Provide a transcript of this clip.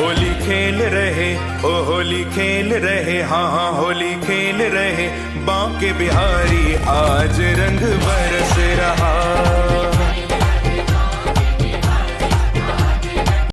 होली खेल रहे, ओ होली खेल रहे हाँ हाँ होली खेल रहे। बांके बिहारी, आज रंग